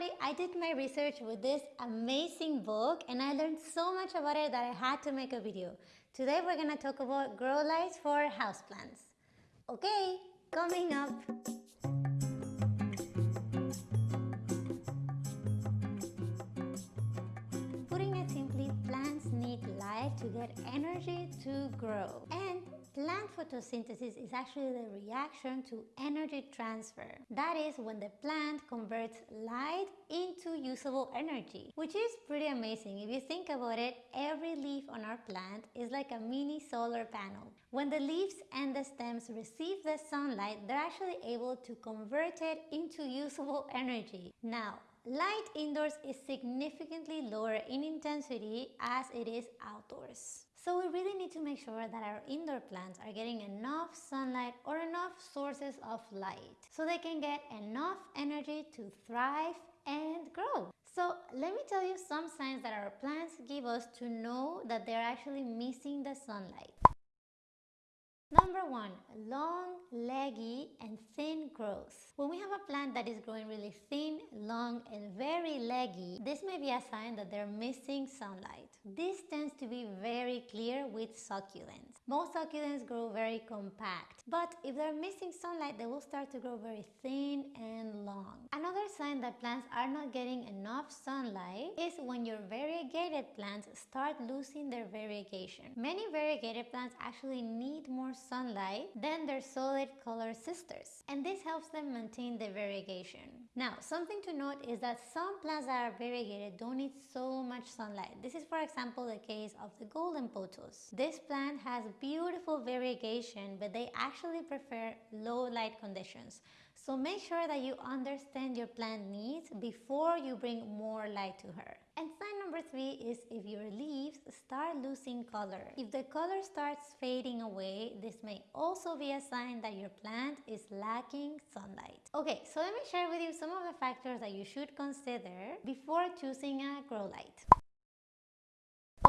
I did my research with this amazing book and I learned so much about it that I had to make a video. Today we're gonna talk about grow lights for houseplants. Okay, coming up. Putting it simply, plants need light to get energy to grow. And Plant photosynthesis is actually the reaction to energy transfer. That is when the plant converts light into usable energy, which is pretty amazing. If you think about it, every leaf on our plant is like a mini solar panel. When the leaves and the stems receive the sunlight, they're actually able to convert it into usable energy. Now, Light indoors is significantly lower in intensity as it is outdoors. So we really need to make sure that our indoor plants are getting enough sunlight or enough sources of light so they can get enough energy to thrive and grow. So let me tell you some signs that our plants give us to know that they're actually missing the sunlight. Number one, long, leggy and thin growth. When we have a plant that is growing really thin, long and very leggy, this may be a sign that they're missing sunlight. This tends to be very clear with succulents. Most succulents grow very compact, but if they're missing sunlight, they will start to grow very thin and long. Another sign that plants are not getting enough sunlight is when your variegated plants start losing their variegation. Many variegated plants actually need more sunlight than their solid color sisters and this helps them maintain their variegation. Now something to note is that some plants that are variegated don't need so much sunlight. This is for example the case of the golden pothos. This plant has beautiful variegation but they actually prefer low light conditions. So make sure that you understand your plant needs before you bring more light to her. And sign number three is if your leaves start losing color. If the color starts fading away, this may also be a sign that your plant is lacking sunlight. Okay, so let me share with you some of the factors that you should consider before choosing a grow light.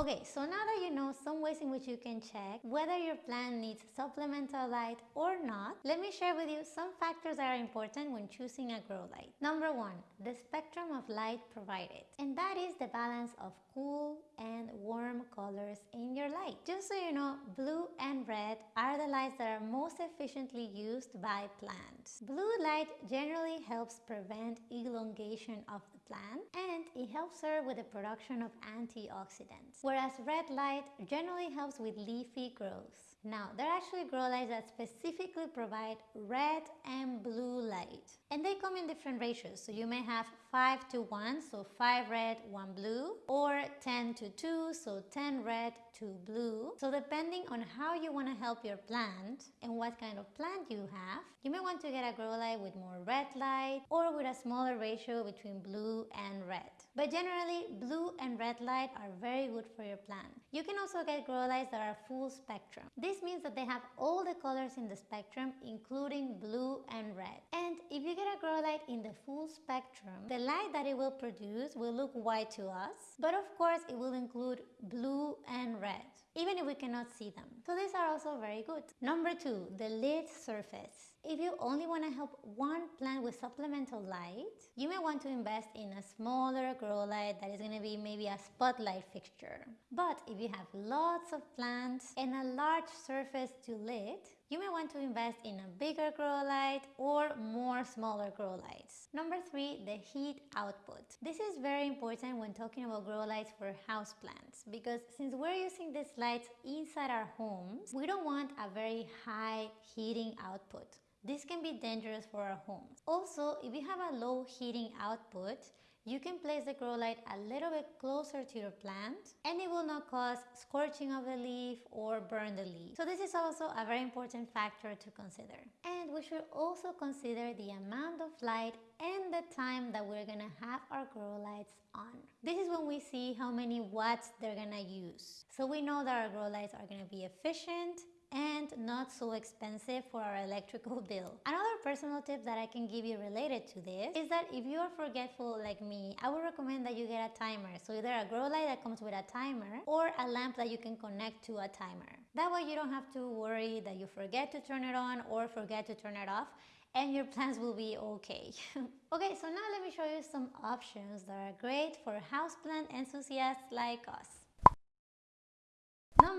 Okay, so now that you know some ways in which you can check whether your plant needs supplemental light or not, let me share with you some factors that are important when choosing a grow light. Number one, the spectrum of light provided. And that is the balance of cool and warm colors in your light. Just so you know, blue and red are the lights that are most efficiently used by plants. Blue light generally helps prevent elongation of the plant and it helps her with the production of antioxidants, whereas red light generally helps with leafy growth. Now, there are actually grow lights that specifically provide red and blue light. And they come in different ratios. So you may have 5 to 1, so 5 red, 1 blue, or 10 to 2, so 10 red, 2 blue. So depending on how you want to help your plant and what kind of plant you have, you may want to get a grow light with more red light or with a smaller ratio between blue and red. But generally, blue and red light are very good for your plant. You can also get grow lights that are full spectrum. This means that they have all the colors in the spectrum, including blue and red. And if you get a grow light in the full spectrum, the light that it will produce will look white to us, but of course it will include blue and red even if we cannot see them. So these are also very good. Number two, the lid surface. If you only want to help one plant with supplemental light, you may want to invest in a smaller grow light that is going to be maybe a spotlight fixture. But if you have lots of plants and a large surface to lid, you may want to invest in a bigger grow light or more smaller grow lights. Number three, the heat output. This is very important when talking about grow lights for houseplants because since we're using these lights inside our homes, we don't want a very high heating output. This can be dangerous for our homes. Also, if you have a low heating output, you can place the grow light a little bit closer to your plant and it will not cause scorching of the leaf or burn the leaf. So this is also a very important factor to consider. And we should also consider the amount of light and the time that we're gonna have our grow lights on. This is when we see how many watts they're gonna use. So we know that our grow lights are gonna be efficient and not so expensive for our electrical bill. Another personal tip that I can give you related to this is that if you are forgetful like me, I would recommend that you get a timer. So either a grow light that comes with a timer or a lamp that you can connect to a timer. That way you don't have to worry that you forget to turn it on or forget to turn it off and your plants will be okay. okay, so now let me show you some options that are great for houseplant enthusiasts like us.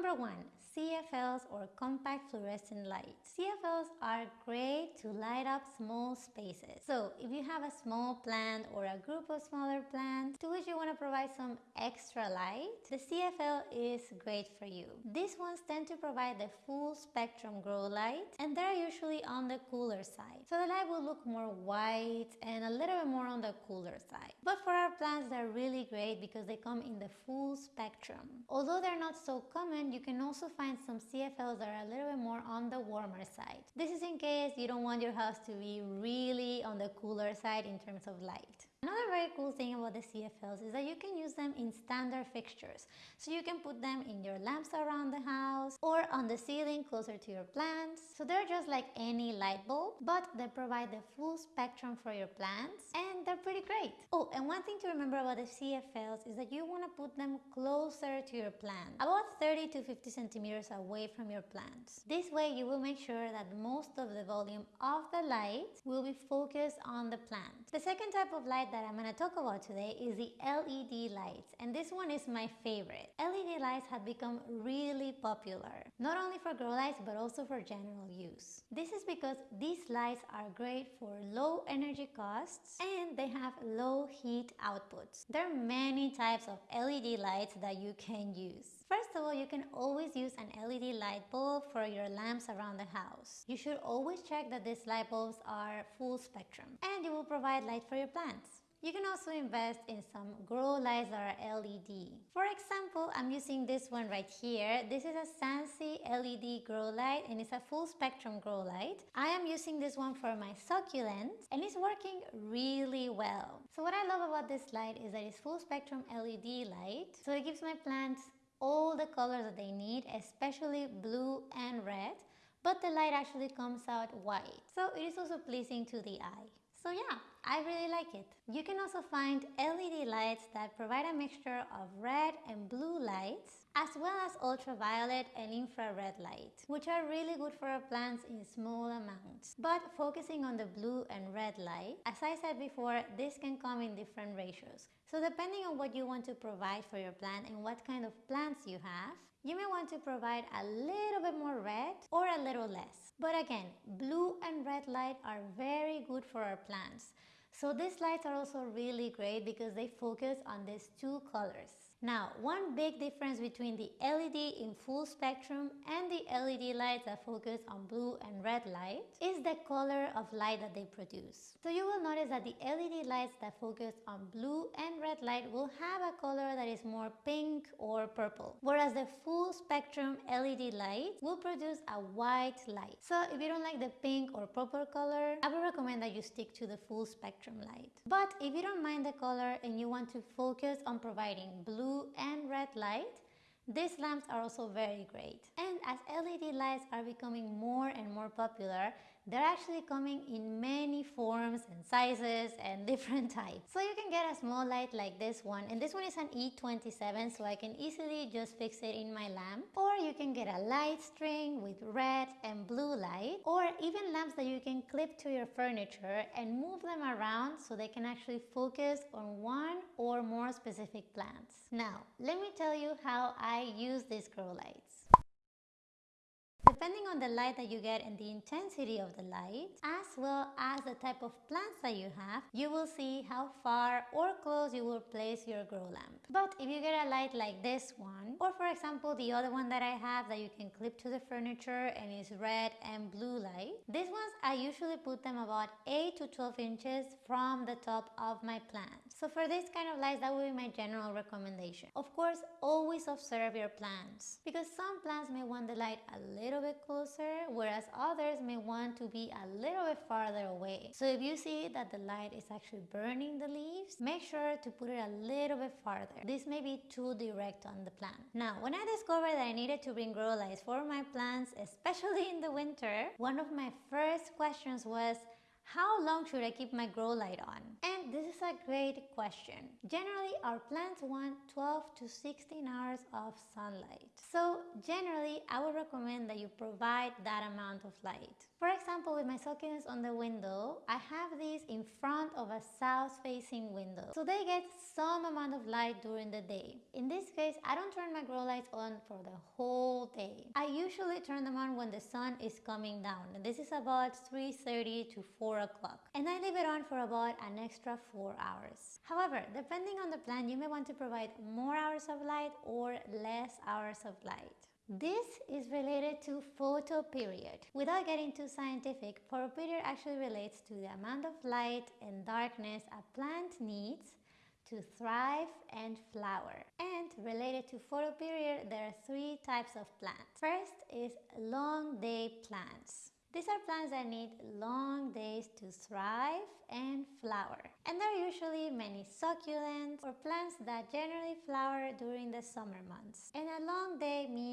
Number one, CFLs or compact fluorescent lights. CFLs are great to light up small spaces. So if you have a small plant or a group of smaller plants to which you want to provide some extra light, the CFL is great for you. These ones tend to provide the full spectrum grow light and they're usually on the cooler side. So the light will look more white and a little bit more on the cooler side. But for our plants, they're really great because they come in the full spectrum. Although they're not so common, you can also find some CFLs that are a little bit more on the warmer side. This is in case you don't want your house to be really on the cooler side in terms of light. Another very cool thing about the CFLs is that you can use them in standard fixtures. So you can put them in your lamps around the house or on the ceiling closer to your plants. So they're just like any light bulb, but they provide the full spectrum for your plants and they're pretty great. Oh, and one thing to remember about the CFLs is that you want to put them closer to your plant, about 30 to 50 centimeters away from your plants. This way you will make sure that most of the volume of the light will be focused on the plant. The second type of light that I'm to talk about today is the LED lights and this one is my favorite. LED lights have become really popular, not only for grow lights but also for general use. This is because these lights are great for low energy costs and they have low heat outputs. There are many types of LED lights that you can use. First of all, you can always use an LED light bulb for your lamps around the house. You should always check that these light bulbs are full spectrum and it will provide light for your plants. You can also invest in some grow are LED. For example, I'm using this one right here. This is a Sansi LED grow light and it's a full spectrum grow light. I am using this one for my succulents and it's working really well. So what I love about this light is that it's full spectrum LED light. So it gives my plants all the colors that they need, especially blue and red, but the light actually comes out white. So it is also pleasing to the eye. So yeah, I really like it. You can also find LED lights that provide a mixture of red and blue lights as well as ultraviolet and infrared light, which are really good for our plants in small amounts. But focusing on the blue and red light, as I said before, this can come in different ratios. So depending on what you want to provide for your plant and what kind of plants you have, you may want to provide a little bit more red or a little less. But again, blue and red light are very good for our plants. So these lights are also really great because they focus on these two colors. Now, one big difference between the LED in full spectrum and the LED lights that focus on blue and red light is the color of light that they produce. So you will notice that the LED lights that focus on blue and red light will have a color that is more pink or purple, whereas the full spectrum LED light will produce a white light. So if you don't like the pink or purple color, I would recommend that you stick to the full spectrum light. But if you don't mind the color and you want to focus on providing blue blue and red light, these lamps are also very great. And as LED lights are becoming more and more popular, they're actually coming in many forms and sizes and different types. So you can get a small light like this one and this one is an E27 so I can easily just fix it in my lamp or you can get a light string with red and blue light or even lamps that you can clip to your furniture and move them around so they can actually focus on one or more specific plants. Now let me tell you how I use these grow lights. Depending on the light that you get and the intensity of the light, as well as the type of plants that you have, you will see how far or close you will place your grow lamp. But if you get a light like this one, or for example the other one that I have that you can clip to the furniture and is red and blue light, these ones I usually put them about 8 to 12 inches from the top of my plant. So for this kind of lights, that would be my general recommendation. Of course, always observe your plants because some plants may want the light a little bit closer, whereas others may want to be a little bit farther away. So if you see that the light is actually burning the leaves, make sure to put it a little bit farther. This may be too direct on the plant. Now, when I discovered that I needed to bring grow lights for my plants, especially in the winter, one of my first questions was, how long should I keep my grow light on? And this is a great question. Generally, our plants want 12 to 16 hours of sunlight. So generally, I would recommend that you provide that amount of light. For example, with my succulents on the window, I have these in front of a south-facing window. So they get some amount of light during the day. In this case, I don't turn my grow lights on for the whole day. I usually turn them on when the sun is coming down. And this is about 3.30 to 4 o'clock. And I leave it on for about an extra 4 hours. However, depending on the plant, you may want to provide more hours of light or less hours of light. This is related to photoperiod. Without getting too scientific, photoperiod actually relates to the amount of light and darkness a plant needs to thrive and flower. And related to photoperiod, there are three types of plants. First is long day plants. These are plants that need long days to thrive and flower. And there are usually many succulents or plants that generally flower during the summer months. And a long day means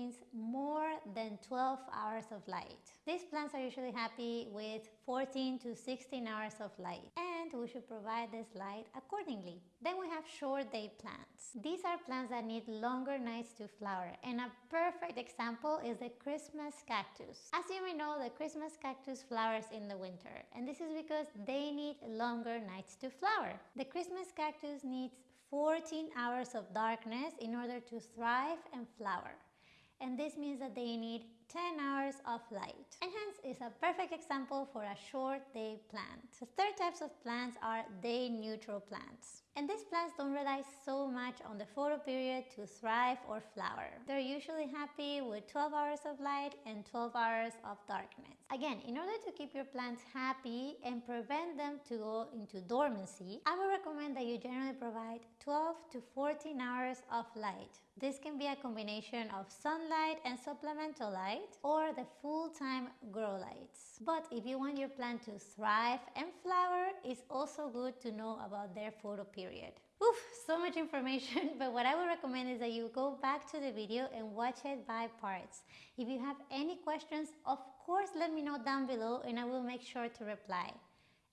than 12 hours of light. These plants are usually happy with 14 to 16 hours of light. And and we should provide this light accordingly. Then we have short day plants. These are plants that need longer nights to flower and a perfect example is the Christmas cactus. As you may know, the Christmas cactus flowers in the winter and this is because they need longer nights to flower. The Christmas cactus needs 14 hours of darkness in order to thrive and flower. And this means that they need 10 hours of light and hence is a perfect example for a short day plant. The third types of plants are day neutral plants. And these plants don't rely so much on the photoperiod to thrive or flower. They're usually happy with 12 hours of light and 12 hours of darkness. Again, in order to keep your plants happy and prevent them to go into dormancy, I would recommend that you generally provide 12 to 14 hours of light. This can be a combination of sunlight and supplemental light or the full-time grow lights. But if you want your plant to thrive and flower, it's also good to know about their photoperiod. Oof, so much information, but what I would recommend is that you go back to the video and watch it by parts. If you have any questions, of course let me know down below and I will make sure to reply.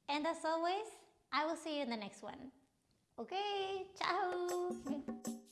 And as always, I will see you in the next one. Okay, ciao!